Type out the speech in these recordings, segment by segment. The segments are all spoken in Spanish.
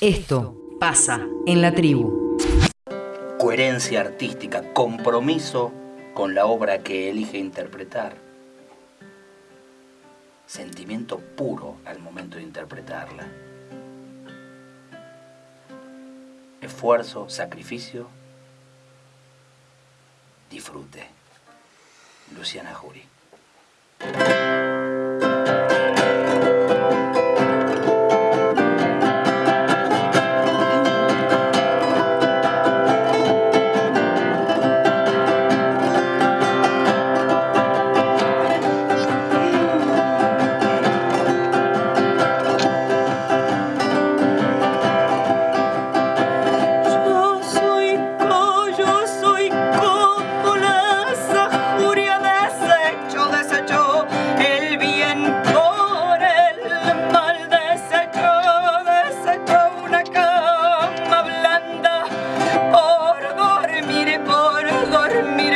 Esto pasa en la tribu. Coherencia artística, compromiso con la obra que elige interpretar. Sentimiento puro al momento de interpretarla. esfuerzo, sacrificio, disfrute. Luciana Jury. me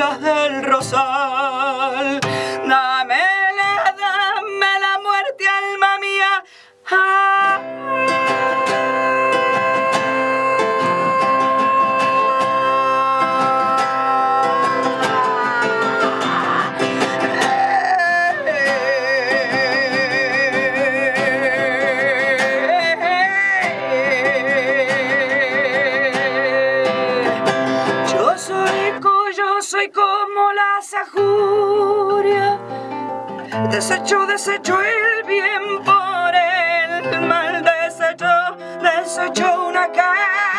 your head. soy como la sajuria, desecho, desecho el bien por el mal, desecho, desecho una cara.